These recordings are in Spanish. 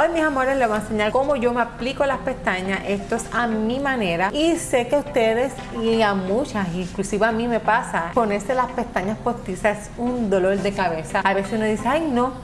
Hoy mis amores les voy a enseñar cómo yo me aplico las pestañas, esto es a mi manera. Y sé que a ustedes y a muchas, inclusive a mí me pasa, ponerse las pestañas postizas es un dolor de cabeza. A veces uno dice, ay no,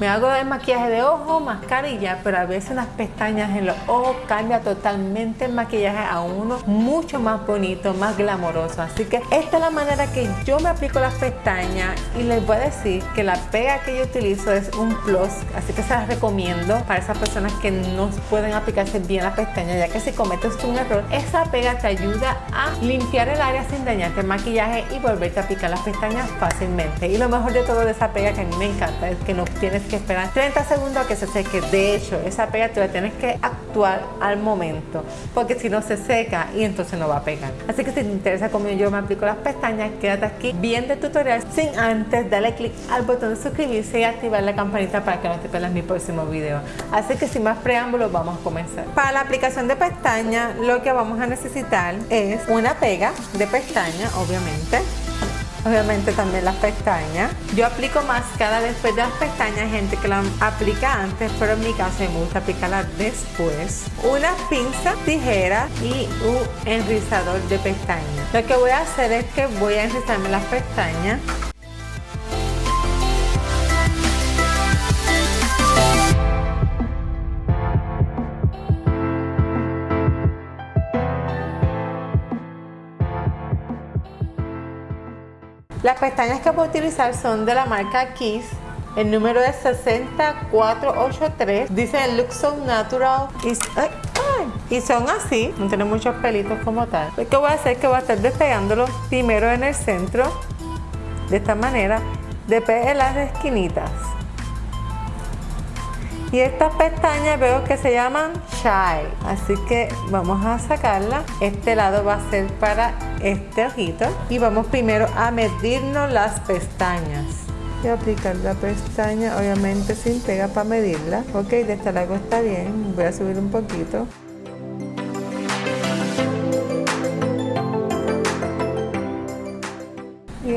me hago el maquillaje de ojo, mascarilla, pero a veces las pestañas en los ojos cambia totalmente el maquillaje a uno mucho más bonito, más glamoroso. Así que esta es la manera que yo me aplico las pestañas y les voy a decir que la pega que yo utilizo es un plus, así que se las recomiendo para esas personas que no pueden aplicarse bien las pestañas, ya que si cometes un error, esa pega te ayuda a limpiar el área sin dañarte el maquillaje y volverte a aplicar las pestañas fácilmente. Y lo mejor de todo de esa pega que a mí me encanta es que no tienes que esperar 30 segundos a que se seque. De hecho, esa pega tú la tienes que actuar al momento, porque si no se seca y entonces no va a pegar. Así que si te interesa cómo yo me aplico las pestañas, quédate aquí viendo el tutorial sin antes darle clic al botón de suscribirse y activar la campanita para que no te pierdas mi próximo video. Así que sin más preámbulos, vamos a comenzar. Para la aplicación de pestañas, lo que vamos a necesitar es una pega de pestaña, obviamente obviamente también las pestañas. Yo aplico máscara después de las pestañas, gente que la aplica antes, pero en mi caso me gusta aplicarla después. Una pinza, tijera y un enrizador de pestañas. Lo que voy a hacer es que voy a enrizarme las pestañas Las pestañas que voy a utilizar son de la marca Kiss. El número es 6483. Dice Look So Natural. Y, son así. No tienen muchos pelitos como tal. Lo que voy a hacer es que voy a estar despegándolos primero en el centro. De esta manera. Después en las esquinitas. Y estas pestañas veo que se llaman Shy. Así que vamos a sacarla. Este lado va a ser para este ojito. Y vamos primero a medirnos las pestañas. A aplicar la pestaña, obviamente sin pega para medirla. Ok, de este lado está bien. Voy a subir un poquito.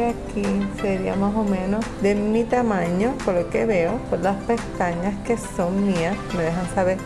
Aquí sería más o menos de mi tamaño por lo que veo por las pestañas que son mías me dejan saber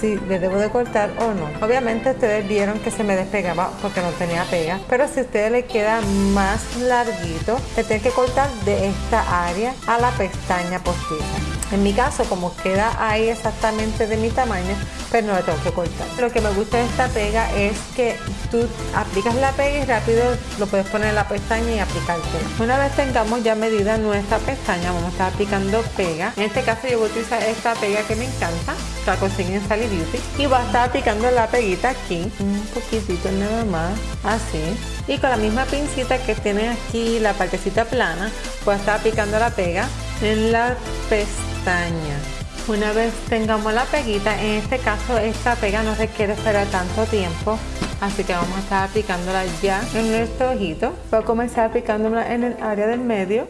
si le debo de cortar o no. Obviamente ustedes vieron que se me despegaba porque no tenía pega pero si ustedes le queda más larguito le tienen que cortar de esta área a la pestaña postiza en mi caso como queda ahí exactamente de mi tamaño pero no la tengo que cortar. Lo que me gusta de esta pega es que tú aplicas la pega y rápido lo puedes poner en la pestaña y aplicártela. Una vez tengamos ya medida nuestra pestaña, vamos a estar aplicando pega. En este caso yo voy a utilizar esta pega que me encanta, la consiguen en Sally Beauty. Y voy a estar aplicando la peguita aquí, un poquitito nada más, así. Y con la misma pincita que tiene aquí la partecita plana, voy a estar aplicando la pega en la pestaña. Una vez tengamos la peguita, en este caso esta pega no requiere esperar tanto tiempo, así que vamos a estar aplicándola ya en nuestro ojito. Voy a comenzar aplicándola en el área del medio.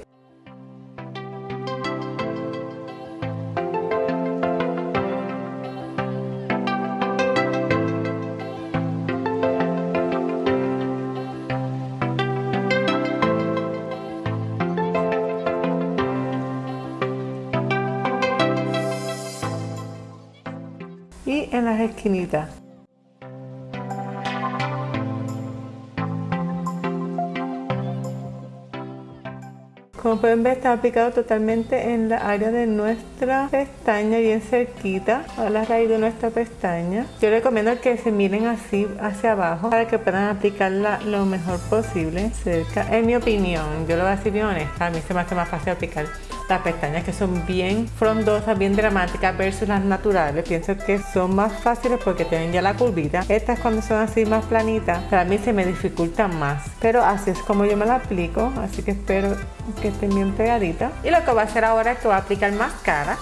Esquinitas. Como pueden ver está aplicado totalmente en la área de nuestra pestaña bien cerquita a la raíz de nuestra pestaña. Yo recomiendo que se miren así hacia abajo para que puedan aplicarla lo mejor posible cerca. En mi opinión, yo lo voy a decir bien honesta, a mí se me hace más fácil aplicar las pestañas que son bien frondosas, bien dramáticas versus las naturales. Pienso que son más fáciles porque tienen ya la curvita. Estas cuando son así más planitas, para mí se me dificultan más. Pero así es como yo me la aplico, así que espero que estén bien pegaditas. Y lo que voy a hacer ahora es que voy a aplicar máscara.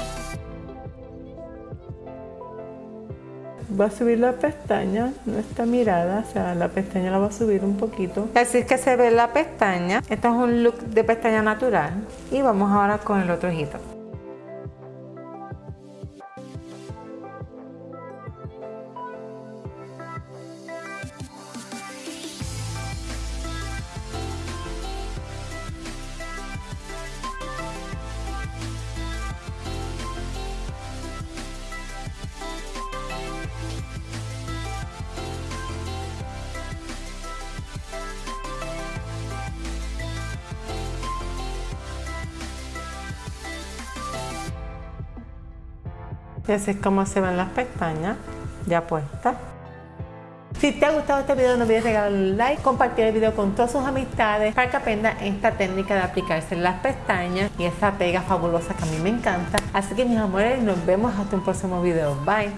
Voy a subir la pestaña, nuestra mirada, o sea, la pestaña la voy a subir un poquito. Así es que se ve la pestaña. Este es un look de pestaña natural. Y vamos ahora con el otro ojito. Y así es como se ven las pestañas ya puestas. Si te ha gustado este video no olvides regalarle un like, compartir el video con todas sus amistades para que aprendan esta técnica de aplicarse las pestañas y esa pega fabulosa que a mí me encanta. Así que mis amores, nos vemos hasta un próximo video. Bye.